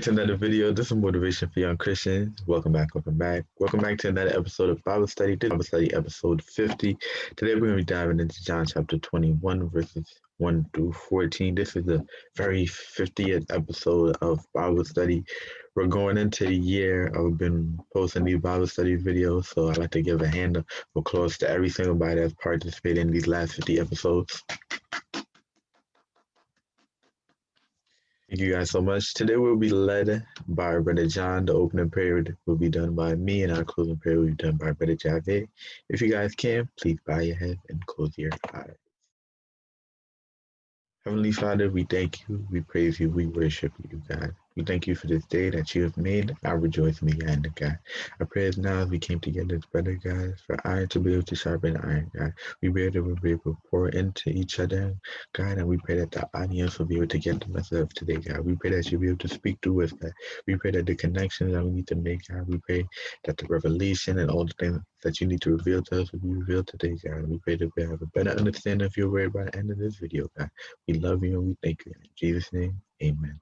to another video. This is Motivation for Young Christians. Welcome back, welcome back. Welcome back to another episode of Bible Study. This Bible Study episode 50. Today we're going to be diving into John chapter 21, verses 1 through 14. This is the very 50th episode of Bible Study. We're going into the year. I've been posting these Bible study videos, so I'd like to give a hand of applause to every single body that's participated in these last 50 episodes. Thank you guys so much. Today we'll be led by Brother John. The opening prayer will be done by me, and our closing prayer will be done by Brother Javed. If you guys can, please bow your head and close your eyes. Heavenly Father, we thank you, we praise you, we worship you, God. We thank you for this day that you have made. I rejoice in the end, God. I pray as now as we came together as brother, God, for iron to be able to sharpen iron, God. We pray that we'll be able to pour into each other, God, and we pray that the audience will be able to get the message of today, God. We pray that you'll be able to speak to us, God. We pray that the connections that we need to make, God, we pray that the revelation and all the things that you need to reveal to us will be revealed today, God. We pray that we have a better understanding of your word by the end of this video, God. We love you and we thank you. In Jesus' name, amen.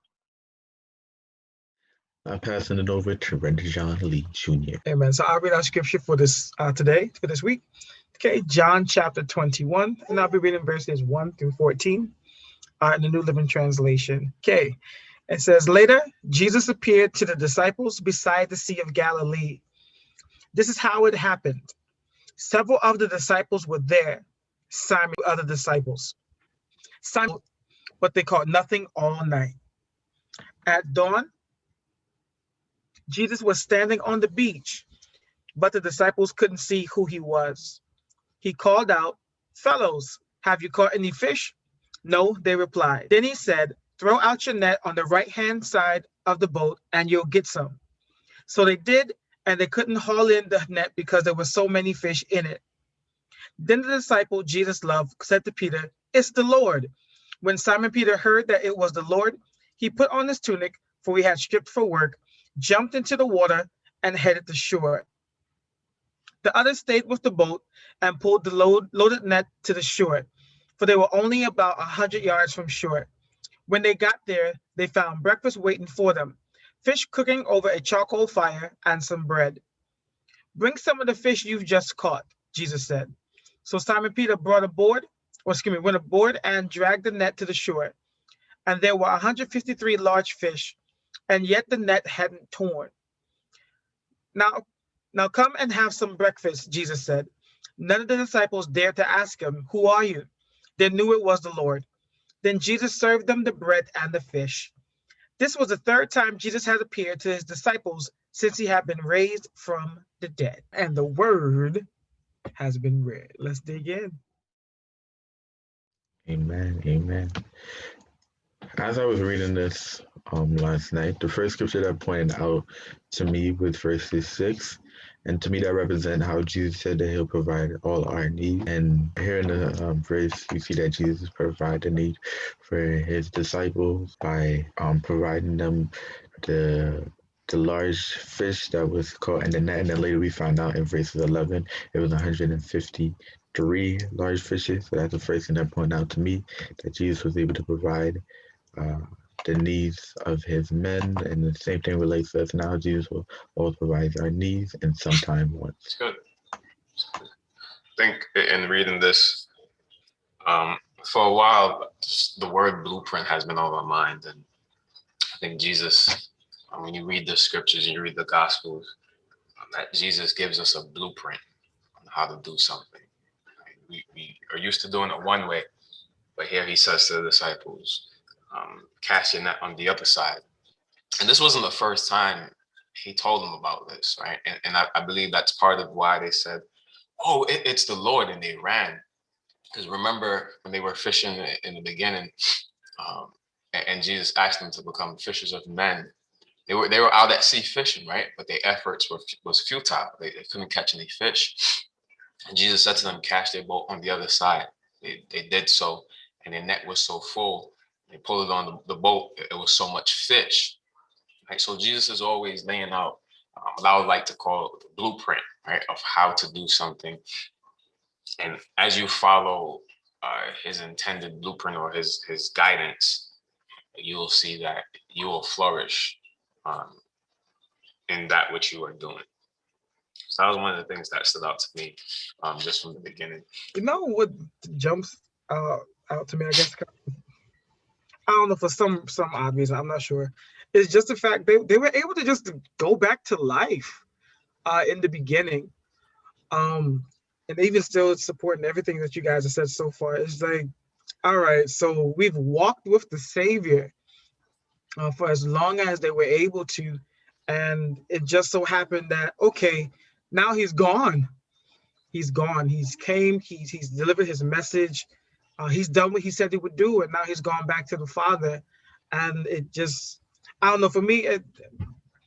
I'm passing it over to Brenda John Lee Jr. Amen. So I'll read our scripture for this uh, today, for this week. Okay, John chapter 21, and I'll be reading verses 1 through 14 uh, in the New Living Translation. Okay, it says, Later, Jesus appeared to the disciples beside the Sea of Galilee. This is how it happened. Several of the disciples were there, Simon, other disciples. Simon, what they called nothing all night. At dawn, Jesus was standing on the beach, but the disciples couldn't see who he was. He called out, Fellows, have you caught any fish? No, they replied. Then he said, Throw out your net on the right hand side of the boat and you'll get some. So they did, and they couldn't haul in the net because there were so many fish in it. Then the disciple Jesus loved said to Peter, It's the Lord. When Simon Peter heard that it was the Lord, he put on his tunic, for he had stripped for work, jumped into the water, and headed to shore. The others stayed with the boat and pulled the load, loaded net to the shore, for they were only about a hundred yards from shore. When they got there, they found breakfast waiting for them, fish cooking over a charcoal fire and some bread. Bring some of the fish you've just caught, Jesus said. So Simon Peter brought aboard, or excuse me, went aboard and dragged the net to the shore. And there were 153 large fish, and yet the net hadn't torn. Now, now come and have some breakfast, Jesus said. None of the disciples dared to ask him, Who are you? They knew it was the Lord. Then Jesus served them the bread and the fish. This was the third time Jesus had appeared to his disciples since he had been raised from the dead. And the word has been read. Let's dig in. Amen. Amen. As I was reading this um, last night, the first scripture that pointed out to me was verses 6. And to me, that represents how Jesus said that he'll provide all our needs. And here in the um, verse, you see that Jesus provided the need for his disciples by um, providing them the the large fish that was caught in the net. And then later we found out in verses 11, it was 153 large fishes. So that's the first thing that pointed out to me that Jesus was able to provide uh, the needs of his men, and the same thing relates to us now. Jesus will always provide our needs and sometimes wants. Good. I think in reading this, um, for a while, the word blueprint has been on my mind, and I think Jesus, when you read the scriptures and you read the gospels, that Jesus gives us a blueprint on how to do something. We, we are used to doing it one way, but here he says to the disciples, um, your net on the other side. And this wasn't the first time he told them about this, right? And, and I, I, believe that's part of why they said, oh, it, it's the Lord, and they ran. Because remember when they were fishing in the beginning, um, and, and Jesus asked them to become fishers of men, they were they were out at sea fishing, right? But their efforts were was futile. They, they couldn't catch any fish. And Jesus said to them, cast their boat on the other side. They, they did so, and their net was so full they pulled it on the, the boat, it was so much fish. Right? So Jesus is always laying out um, what I would like to call the blueprint, right, of how to do something. And as you follow uh, his intended blueprint or his his guidance, you will see that you will flourish um, in that which you are doing. So that was one of the things that stood out to me um, just from the beginning. You know what jumps uh, out to me? I guess I don't know for some some odd reason. I'm not sure. It's just the fact they, they were able to just go back to life uh, in the beginning. Um, and even still supporting everything that you guys have said so far. It's like, all right, so we've walked with the Savior uh, for as long as they were able to. And it just so happened that, okay, now he's gone. He's gone. He's came, he's, he's delivered his message. Uh, he's done what he said he would do. And now he's gone back to the Father. And it just, I don't know, for me, it,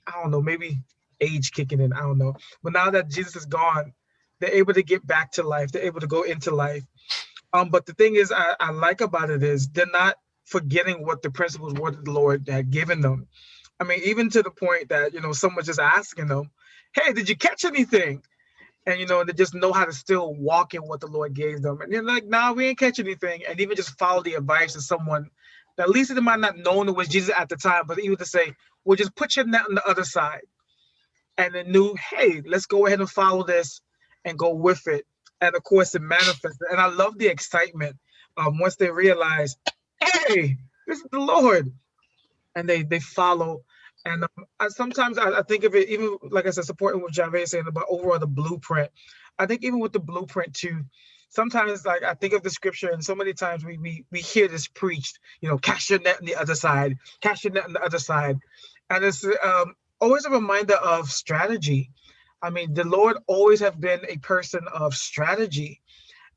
I don't know, maybe age kicking in, I don't know. But now that Jesus is gone, they're able to get back to life. They're able to go into life. Um, but the thing is, I, I like about it is they're not forgetting what the principles were that the Lord had given them. I mean, even to the point that, you know, someone just asking them, hey, did you catch anything? And, you know, they just know how to still walk in what the Lord gave them. And they're like, nah, we ain't catch anything. And even just follow the advice of someone at least they might not known it was Jesus at the time, but even to say, well, just put your net on the other side. And then knew, hey, let's go ahead and follow this and go with it. And of course, it manifested. And I love the excitement um, once they realize, hey, this is the Lord. And they they follow. And um, I, sometimes I, I, think of it, even like I said, supporting what Javed saying about overall the blueprint. I think even with the blueprint too, sometimes like I think of the scripture, and so many times we we we hear this preached, you know, cast your net on the other side, cast your net on the other side, and it's um, always a reminder of strategy. I mean, the Lord always have been a person of strategy.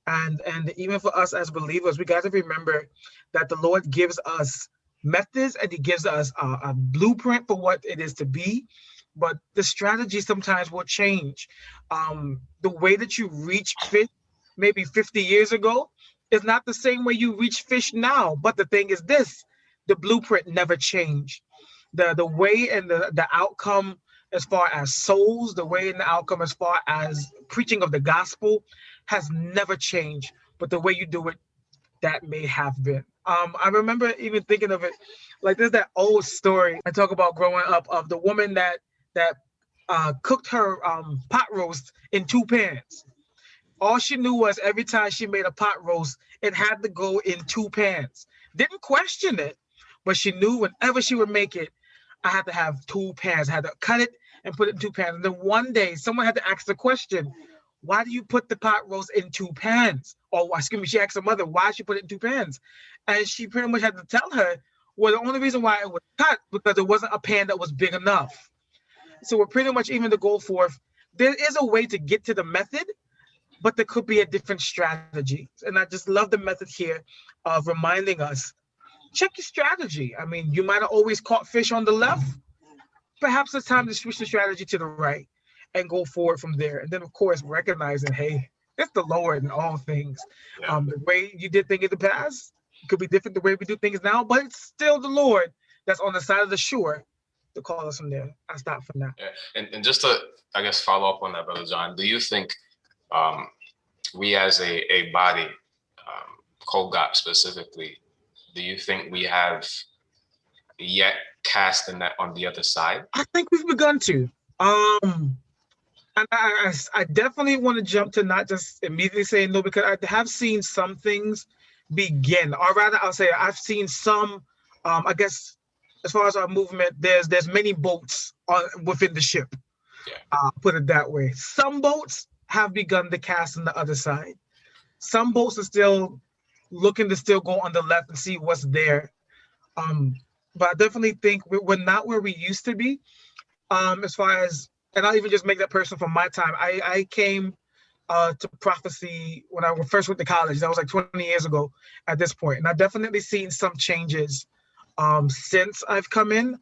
And, and even for us as believers, we got to remember that the Lord gives us methods and he gives us a, a blueprint for what it is to be but the strategy sometimes will change. Um, the way that you reach fish maybe 50 years ago is not the same way you reach fish now. But the thing is this, the blueprint never changed. The, the way and the, the outcome as far as souls, the way and the outcome as far as preaching of the gospel has never changed. But the way you do it, that may have been. Um, I remember even thinking of it like there's that old story I talk about growing up of the woman that that uh, cooked her um, pot roast in two pans. All she knew was every time she made a pot roast, it had to go in two pans. Didn't question it, but she knew whenever she would make it, I had to have two pans. I had to cut it and put it in two pans. And then one day someone had to ask the question, why do you put the pot roast in two pans? Or excuse me, she asked her mother, why she put it in two pans? And she pretty much had to tell her, well, the only reason why it was cut because it wasn't a pan that was big enough. So we're pretty much even to go forth. There is a way to get to the method, but there could be a different strategy. And I just love the method here of reminding us, check your strategy. I mean, you might have always caught fish on the left. Perhaps it's time to switch the strategy to the right and go forward from there. And then, of course, recognizing, hey, it's the Lord in all things. Yeah. Um, the way you did things in the past could be different the way we do things now, but it's still the Lord that's on the side of the shore to call us from there. I stop from that. Yeah. And, and just to, I guess, follow up on that, Brother John, do you think um, we as a, a body, um, COGOP specifically, do you think we have yet cast the net on the other side? I think we've begun to. Um, and I, I, I definitely want to jump to not just immediately saying no, because I have seen some things begin, or rather, I'll say I've seen some. Um, I guess as far as our movement, there's there's many boats on within the ship. Yeah. Uh, put it that way. Some boats have begun to cast on the other side. Some boats are still looking to still go on the left and see what's there. Um, but I definitely think we're not where we used to be. Um, as far as and I'll even just make that person from my time. I I came uh, to prophecy when I first went to college. That was like 20 years ago at this point. and I've definitely seen some changes um, since I've come in.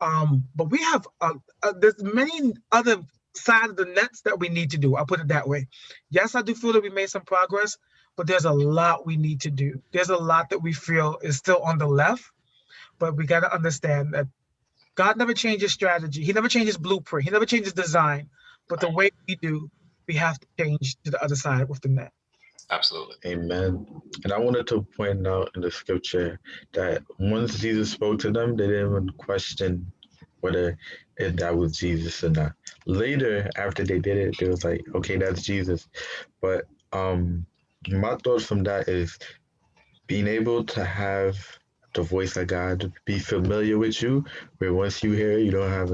Um, but we have uh, uh, there's many other side of the nets that we need to do. I'll put it that way. Yes, I do feel that we made some progress, but there's a lot we need to do. There's a lot that we feel is still on the left, but we got to understand that God never changes strategy. He never changes blueprint. He never changes design. But the way we do, we have to change to the other side with the net. Absolutely. Amen. And I wanted to point out in the scripture that once Jesus spoke to them, they didn't even question whether if that was Jesus or not. Later, after they did it, they was like, okay, that's Jesus. But um, my thoughts from that is being able to have the voice of God to be familiar with you, where once you hear it, you don't have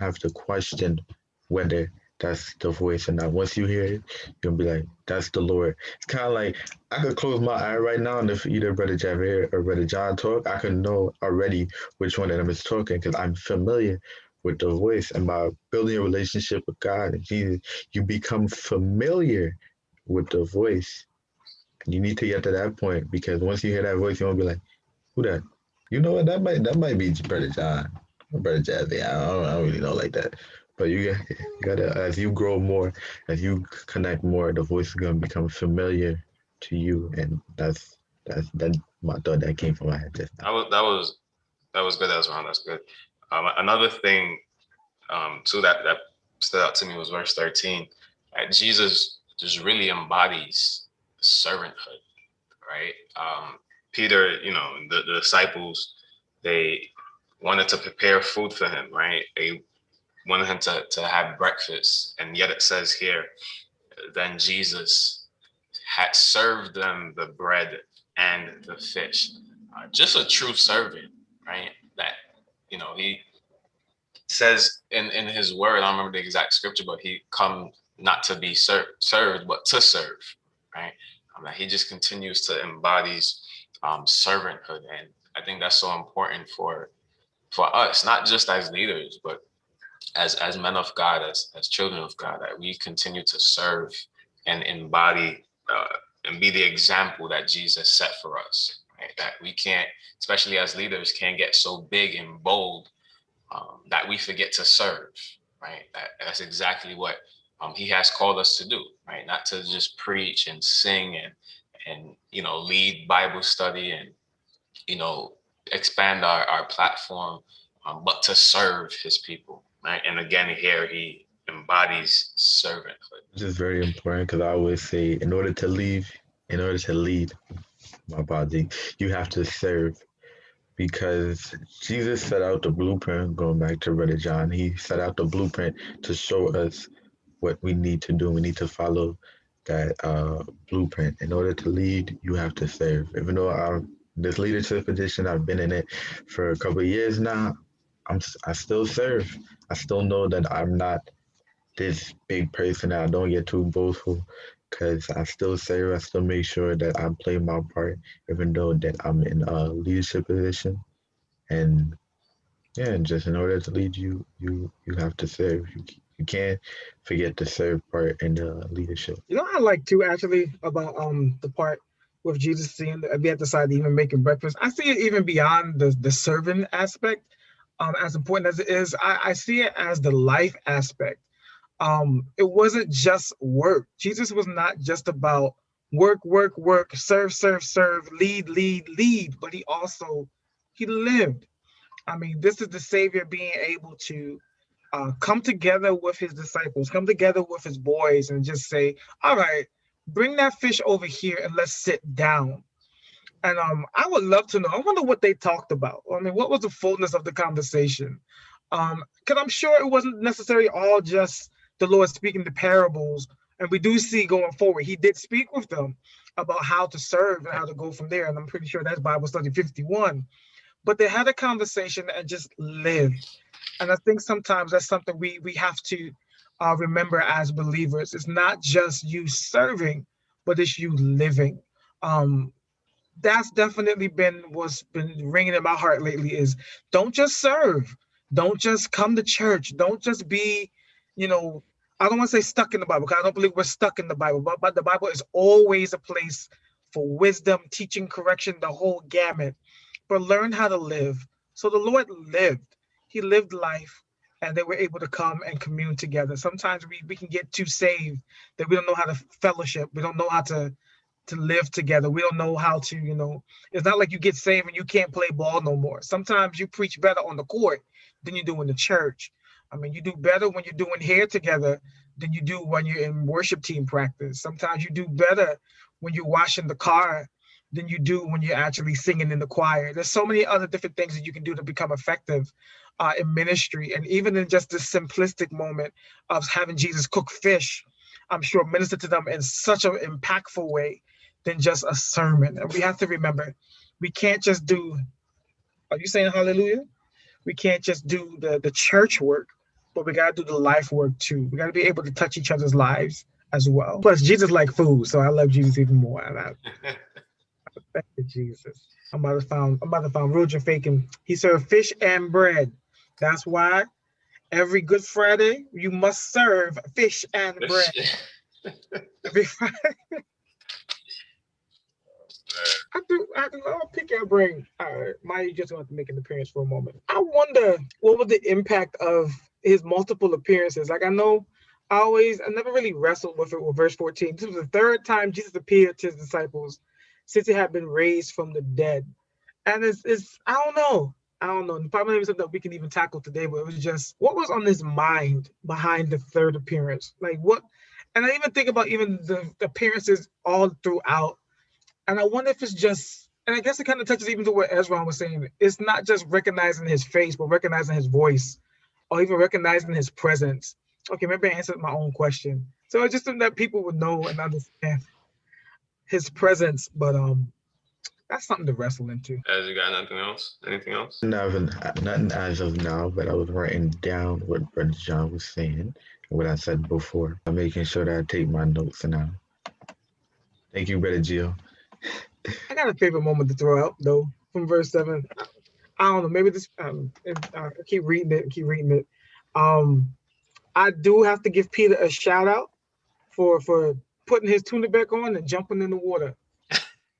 have to question whether that's the voice or not. Once you hear it, you'll be like, that's the Lord. It's kind of like I could close my eye right now, and if either Brother Javier or Brother John talk, I can know already which one of them is talking because I'm familiar with the voice. And by building a relationship with God and Jesus, you become familiar with the voice. You need to get to that point because once you hear that voice, you won't be like, who that? You know what? That might that might be Brother John, Brother Jazzy. I don't, I don't really know like that. But you, you gotta as you grow more, as you connect more, the voice is gonna become familiar to you, and that's that's that my thought that came from my head just now. That was that was that was good. That was wrong. That's good. Um, another thing, um, too that that stood out to me was verse thirteen. Jesus just really embodies servanthood, right? Um, Peter, you know, the, the disciples, they wanted to prepare food for him, right? They wanted him to, to have breakfast. And yet it says here, then Jesus had served them the bread and the fish. Uh, just a true servant, right? That, you know, he says in, in his word, I don't remember the exact scripture, but he come not to be ser served, but to serve, right? Um, he just continues to embodies um, servanthood. And I think that's so important for for us, not just as leaders, but as as men of God, as as children of God, that we continue to serve and embody uh, and be the example that Jesus set for us. Right? That we can't, especially as leaders, can't get so big and bold um, that we forget to serve. Right? That, that's exactly what um, He has called us to do. Right? Not to just preach and sing and and you know lead Bible study and you know expand our, our platform, um, but to serve his people. Right. And again, here he embodies servanthood. This is very important because I always say in order to lead, in order to lead my body, you have to serve. Because Jesus set out the blueprint, going back to Brother John, he set out the blueprint to show us what we need to do. We need to follow that uh, blueprint. In order to lead, you have to serve. Even though I'm this leadership position, I've been in it for a couple years now. I'm I still serve. I still know that I'm not this big person. I don't get too boastful because I still serve. I still make sure that I play my part, even though that I'm in a leadership position. And yeah, just in order to lead you, you you have to serve. You you can't forget the serve part in the leadership. You know, I like too actually about um the part with Jesus seeing the, be at the side even making breakfast. I see it even beyond the the serving aspect. Um, as important as it is, I, I see it as the life aspect. Um, it wasn't just work. Jesus was not just about work, work, work, serve, serve, serve, lead, lead, lead, but he also he lived. I mean, this is the Savior being able to uh, come together with his disciples, come together with his boys, and just say, "All right, bring that fish over here and let's sit down." And um, I would love to know. I wonder what they talked about. I mean, what was the fullness of the conversation? Um, because I'm sure it wasn't necessarily all just the Lord speaking the parables. And we do see going forward, He did speak with them about how to serve and how to go from there. And I'm pretty sure that's Bible study 51. But they had a conversation and just lived and I think sometimes that's something we we have to uh, remember as believers. It's not just you serving, but it's you living. Um, that's definitely been what's been ringing in my heart lately. Is don't just serve, don't just come to church, don't just be, you know, I don't want to say stuck in the Bible because I don't believe we're stuck in the Bible, but, but the Bible is always a place for wisdom, teaching, correction, the whole gamut. But learn how to live. So the Lord lived he lived life and they were able to come and commune together. Sometimes we, we can get too saved that we don't know how to fellowship. We don't know how to to live together. We don't know how to, you know, it's not like you get saved and you can't play ball no more. Sometimes you preach better on the court than you do in the church. I mean, you do better when you're doing hair together than you do when you're in worship team practice. Sometimes you do better when you're washing the car than you do when you're actually singing in the choir. There's so many other different things that you can do to become effective uh, in ministry. And even in just this simplistic moment of having Jesus cook fish, I'm sure minister to them in such an impactful way than just a sermon. And we have to remember, we can't just do, are you saying hallelujah? We can't just do the, the church work, but we got to do the life work too. We got to be able to touch each other's lives as well. Plus, Jesus like food, so I love Jesus even more. Thank you, Jesus. I'm about to find I'm about to find Roger faking. He served fish and bread. That's why every Good Friday you must serve fish and bread. I do. I do. I'll pick your brain. All right, Maya, just want to make an appearance for a moment. I wonder what was the impact of his multiple appearances. Like I know, I always, I never really wrestled with it with verse 14. This was the third time Jesus appeared to his disciples since had been raised from the dead. And it's, it's I don't know. I don't know. Probably maybe something that we can even tackle today, but it was just what was on his mind behind the third appearance? Like what? And I even think about even the, the appearances all throughout. And I wonder if it's just, and I guess it kind of touches even to what Ezra was saying. It's not just recognizing his face, but recognizing his voice, or even recognizing his presence. Okay, maybe I answered my own question. So it's just that people would know and understand his presence, but um, that's something to wrestle into. As you got nothing else? Anything else? Nothing, nothing as of now, but I was writing down what Brother John was saying and what I said before. I'm making sure that I take my notes now. Thank you, Brother Jill. I got a favorite moment to throw out though from verse seven. I don't know, maybe this um if, uh, keep reading it, keep reading it. Um I do have to give Peter a shout out for for putting his tunic back on and jumping in the water.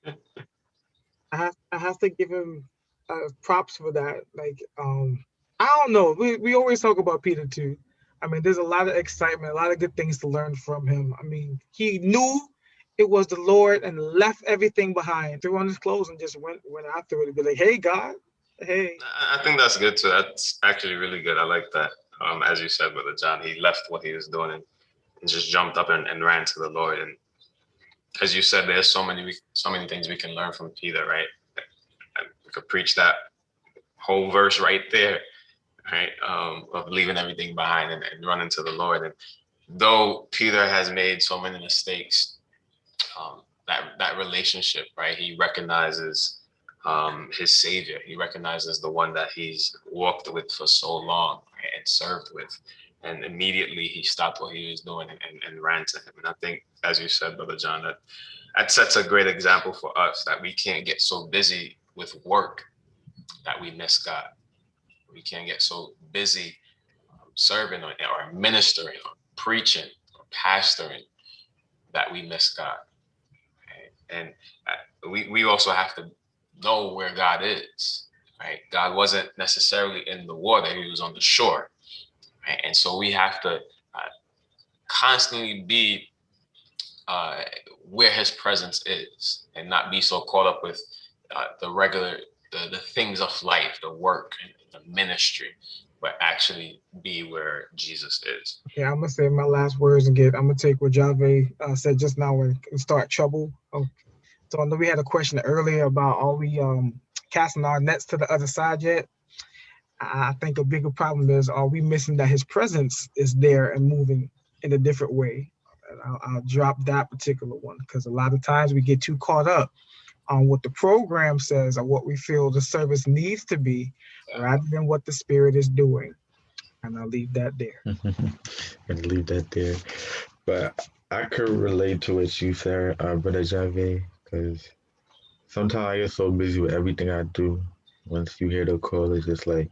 I have I have to give him uh, props for that. Like um, I don't know. We we always talk about Peter too. I mean, there's a lot of excitement, a lot of good things to learn from him. I mean, he knew it was the Lord and left everything behind, threw on his clothes and just went went after it. Be like, hey God, hey. I think that's good too. That's actually really good. I like that. Um, as you said, Brother John, he left what he was doing and and just jumped up and, and ran to the Lord. And as you said, there's so many so many things we can learn from Peter, right? We could preach that whole verse right there, right? Um, of leaving everything behind and, and running to the Lord. And though Peter has made so many mistakes, um, that that relationship, right? He recognizes um, his savior. He recognizes the one that he's walked with for so long right? and served with and immediately he stopped what he was doing and, and, and, ran to him. And I think, as you said, Brother John, that that sets a great example for us that we can't get so busy with work that we miss God. We can't get so busy um, serving or, or ministering or preaching or pastoring that we miss God. Okay? And uh, we, we also have to know where God is, right? God wasn't necessarily in the water, he was on the shore Right? And so we have to uh, constantly be uh, where his presence is and not be so caught up with uh, the regular, the, the things of life, the work, the ministry, but actually be where Jesus is. Yeah, I'm gonna say my last words and get. I'm gonna take what Jave uh, said just now and start trouble. Oh, so I know we had a question earlier about are we um, casting our nets to the other side yet? I think a bigger problem is are we missing that his presence is there and moving in a different way? I'll, I'll drop that particular one because a lot of times we get too caught up on what the program says or what we feel the service needs to be rather than what the spirit is doing. And I'll leave that there. and leave that there. But I could relate to what you said, uh, Brother Javier, because sometimes I get so busy with everything I do once you hear the call, it's just like,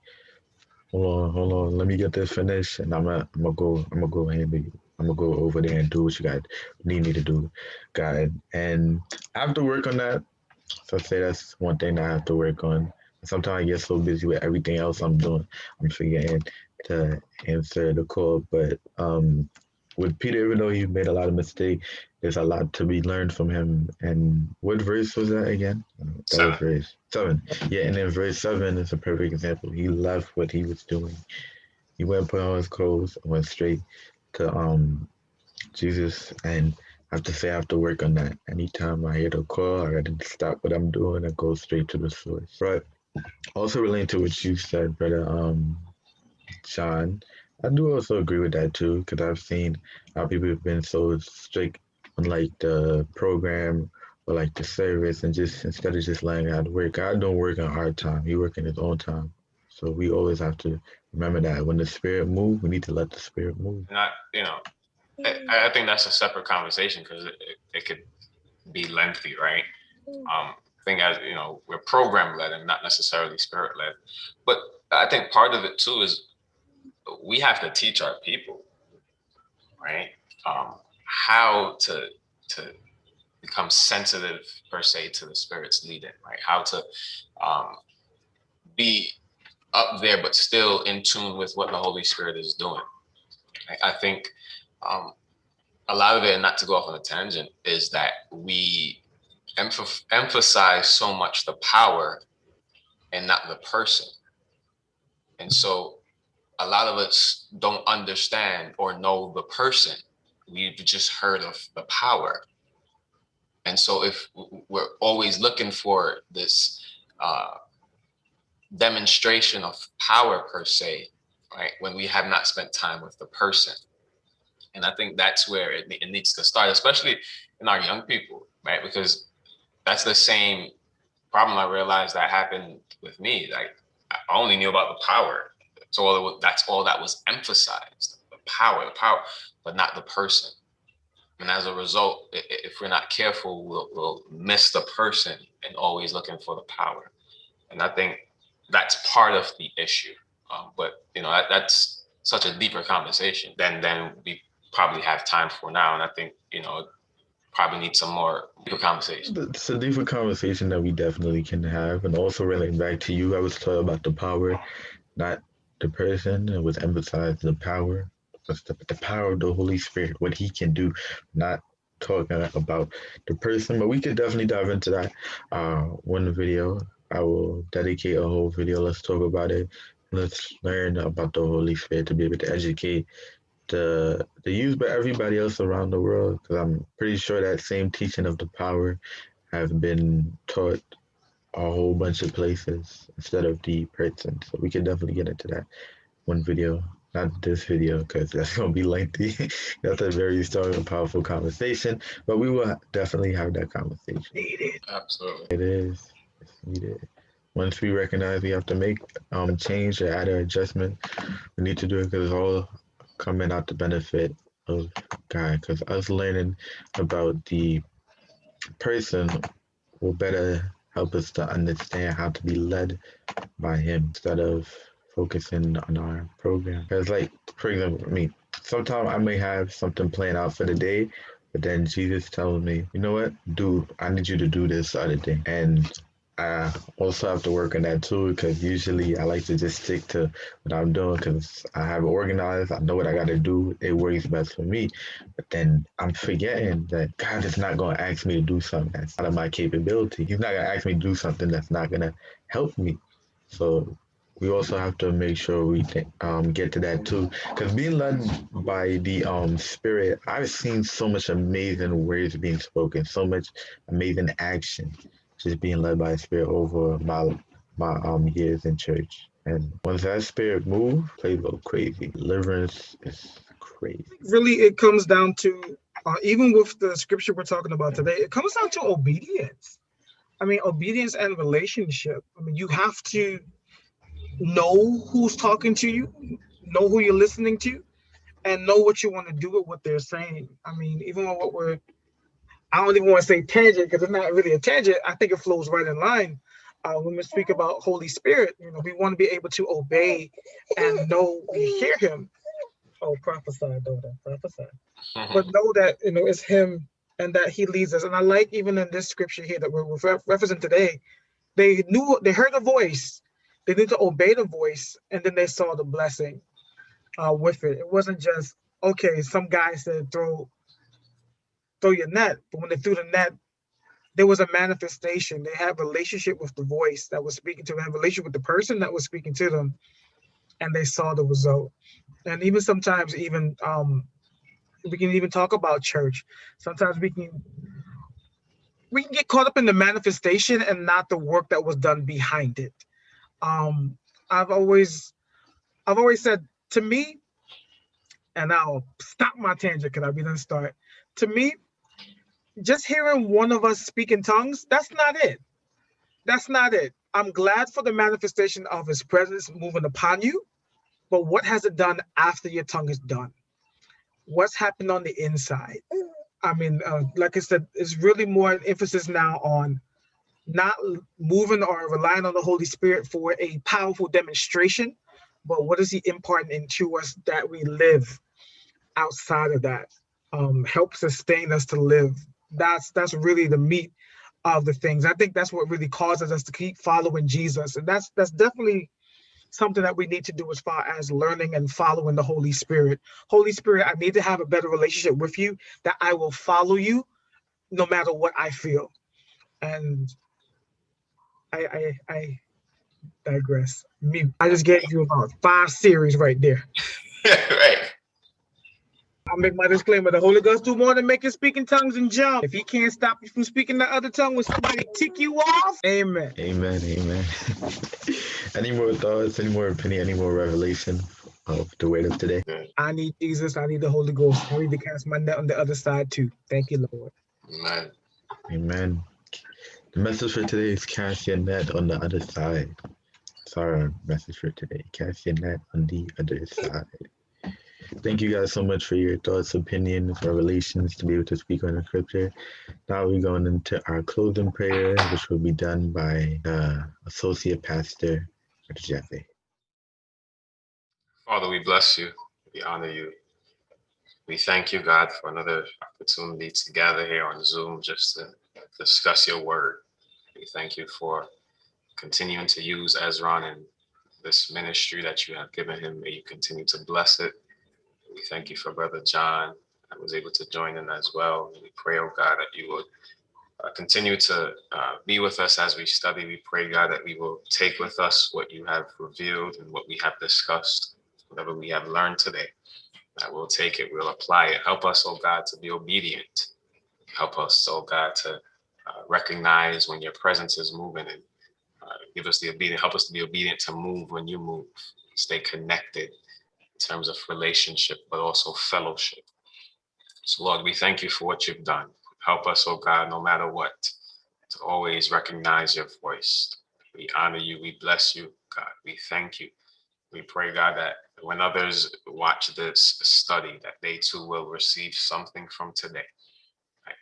hold on, hold on, let me get this finished, and I'm gonna, I'm gonna go, I'm gonna go and I'm gonna go over there and do what you got need me to do, God. And I have to work on that. So I say that's one thing that I have to work on. Sometimes I get so busy with everything else I'm doing, I'm forgetting to answer the call. But um, with Peter, even though he made a lot of mistakes, there's a lot to be learned from him. And what verse was that again? That seven. was verse seven. Yeah, and then verse seven is a perfect example. He left what he was doing. He went put on his clothes, and went straight to um Jesus, and I have to say I have to work on that. Anytime I hear the call, I gotta stop what I'm doing and go straight to the source. But also relating to what you said, brother um Sean, I do also agree with that too, because I've seen how people have been so strict on like the program or like the service and just instead of just letting God work, God don't work on our time. He work in his own time. So we always have to remember that when the spirit move, we need to let the spirit move. Not, you know, I, I think that's a separate conversation because it, it, it, could be lengthy, right? Um, I think as you know, we're program led and not necessarily spirit led. But I think part of it too is we have to teach our people, right? Um, how to to become sensitive per se to the spirit's leading, right? How to um, be up there, but still in tune with what the Holy Spirit is doing. I, I think um, a lot of it, and not to go off on a tangent, is that we emph emphasize so much the power and not the person. And so a lot of us don't understand or know the person. We've just heard of the power. And so if we're always looking for this uh, demonstration of power per se, right, when we have not spent time with the person. And I think that's where it, it needs to start, especially in our young people, right? Because that's the same problem I realized that happened with me. Like I only knew about the power. So all that's all that was emphasized, the power, the power, but not the person. And as a result, if we're not careful, we'll, we'll miss the person and always looking for the power. And I think that's part of the issue. Um, but you know, that, that's such a deeper conversation than than we probably have time for now. And I think you know, probably need some more deeper conversation. It's a deeper conversation that we definitely can have. And also relating back to you, I was talking about the power, not the person. Was emphasized the power. The, the power of the Holy Spirit, what he can do, not talking about the person, but we could definitely dive into that uh, one video I will dedicate a whole video. Let's talk about it. Let's learn about the Holy Spirit to be able to educate the the youth, but everybody else around the world. Because I'm pretty sure that same teaching of the power have been taught a whole bunch of places instead of the person. So we can definitely get into that one video. Not this video because that's gonna be lengthy. that's a very strong and powerful conversation, but we will definitely have that conversation. Absolutely. It is needed. Once we recognize we have to make um change or add an adjustment, we need to do it because it's all coming out the benefit of God. Because us learning about the person will better help us to understand how to be led by Him instead of focusing on our program. Because, like, for example, mean, sometimes I may have something planned out for the day, but then Jesus tells me, you know what, dude, I need you to do this other thing. And I also have to work on that too because usually I like to just stick to what I'm doing because I have organized. I know what I got to do. It works best for me. But then I'm forgetting that God is not going to ask me to do something that's out of my capability. He's not going to ask me to do something that's not going to help me. So we also have to make sure we um, get to that too. Because being led by the um, Spirit, I've seen so much amazing words being spoken, so much amazing action just being led by a spirit over my my um years in church. And once that spirit move, play go crazy. Deliverance is crazy. Really, it comes down to uh, even with the scripture we're talking about today, it comes down to obedience. I mean, obedience and relationship. I mean, you have to know who's talking to you, know who you're listening to, and know what you want to do with what they're saying. I mean, even with what we're I don't even want to say tangent because it's not really a tangent. I think it flows right in line. Uh, when we speak about Holy Spirit, you know, we want to be able to obey and know we hear Him. Oh, prophesy, daughter, prophesy. But know that you know it's Him and that He leads us. And I like even in this scripture here that we're referencing today, they knew they heard a voice, they need to obey the voice, and then they saw the blessing uh, with it. It wasn't just okay. Some guy said throw throw your net. But when they threw the net, there was a manifestation. They had relationship with the voice that was speaking to them, had relationship with the person that was speaking to them, and they saw the result. And even sometimes, even um, we can even talk about church. Sometimes we can we can get caught up in the manifestation and not the work that was done behind it. Um, I've always I've always said to me, and I'll stop my tangent because I'll be done start. To me, just hearing one of us speak in tongues, that's not it. That's not it. I'm glad for the manifestation of his presence moving upon you, but what has it done after your tongue is done? What's happened on the inside? I mean, uh, like I said, it's really more an emphasis now on not moving or relying on the Holy Spirit for a powerful demonstration, but what is he imparting into us that we live outside of that? Um, help sustain us to live. That's that's really the meat of the things. I think that's what really causes us to keep following Jesus, and that's that's definitely something that we need to do as far as learning and following the Holy Spirit. Holy Spirit, I need to have a better relationship with you that I will follow you no matter what I feel. And I I, I digress. Me, I just gave you about five series right there. right. I'll make my disclaimer. The Holy Ghost do more than make you speak in tongues and jump. If he can't stop you from speaking the other tongue when somebody tick you off, amen. Amen. Amen. any more thoughts? Any more opinion? Any more revelation of the word of today? I need Jesus. I need the Holy Ghost. I need to cast my net on the other side too. Thank you, Lord. Amen. Amen. The message for today is cast your net on the other side. It's our message for today. Cast your net on the other side. Thank you guys so much for your thoughts, opinions, revelations to be able to speak on the scripture. Now we're going into our closing prayer, which will be done by uh, Associate Pastor Jeffrey. Father, we bless you. We honor you. We thank you, God, for another opportunity to gather here on Zoom just to discuss your word. We thank you for continuing to use Ezron and this ministry that you have given him. May you continue to bless it we thank you for Brother John that was able to join in as well. We pray, oh God, that you would uh, continue to uh, be with us as we study. We pray, God, that we will take with us what you have revealed and what we have discussed, whatever we have learned today, that we'll take it, we'll apply it. Help us, oh God, to be obedient. Help us, oh God, to uh, recognize when your presence is moving and uh, give us the obedient, help us to be obedient to move when you move, stay connected terms of relationship, but also fellowship. So, Lord, we thank you for what you've done. Help us, oh God, no matter what, to always recognize your voice. We honor you. We bless you, God. We thank you. We pray, God, that when others watch this study, that they too will receive something from today.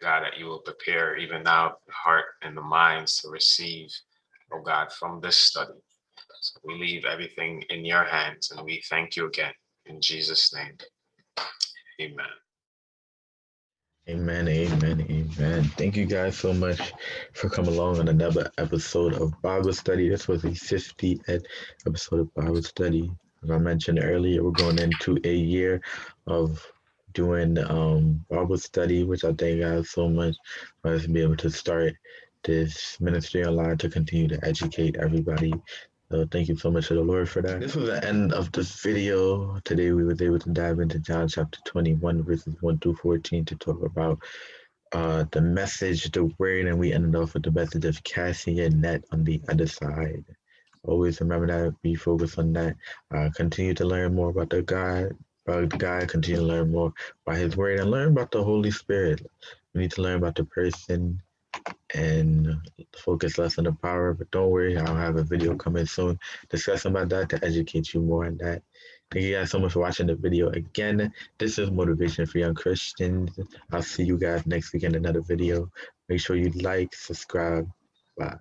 God, that you will prepare even now the heart and the minds to receive, oh God, from this study. So we leave everything in your hands and we thank you again. In Jesus' name, amen. Amen, amen, amen. Thank you guys so much for coming along on another episode of Bible Study. This was a 50th episode of Bible Study. As I mentioned earlier, we're going into a year of doing um, Bible study, which I thank God so much for us to be able to start this ministry online to continue to educate everybody so thank you so much to the Lord for that. This was the end of this video. Today we was able to dive into John chapter 21 verses 1 through 14 to talk about uh, the message, the word, and we ended off with the message of casting your net on the other side. Always remember that, be focused on that. Uh, continue to learn more about the God, about God, continue to learn more about his word and learn about the Holy Spirit. We need to learn about the person and focus less on the power. But don't worry, I'll have a video coming soon discussing about that to educate you more on that. Thank you guys so much for watching the video. Again, this is Motivation for Young Christians. I'll see you guys next week in another video. Make sure you like, subscribe. Bye.